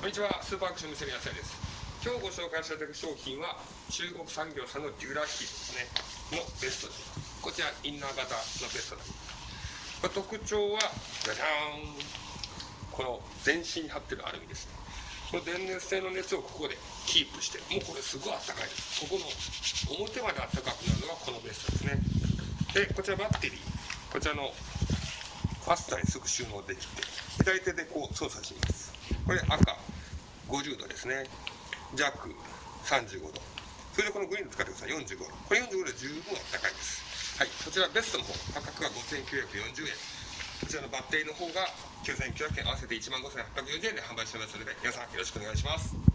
こんにちは、スーパーアクション店の野菜です。今日ご紹介されている商品は中国産業さんのデュラヒーですね。のベストです。こちらインナー型のベストです。これ特徴は、じゃじゃーん。この全身に貼ってるアルミですね。この電熱性の熱をここでキープして、もうこれすごいあったかいです。ここの表まであったかくなるのがこのベストですね。で、こちらバッテリー。こちらのファスターにすぐ収納できて、左手でこう操作します。これ赤50度ですね。弱35度。それでこのグリーン使ってください。45度。これ45度で十分あったかいです。はい。こちらベストの方、価格は5940円。こちらのバッテリーの方が9900円、合わせて1万5840円で販売しておりますので、皆さんよろしくお願いします。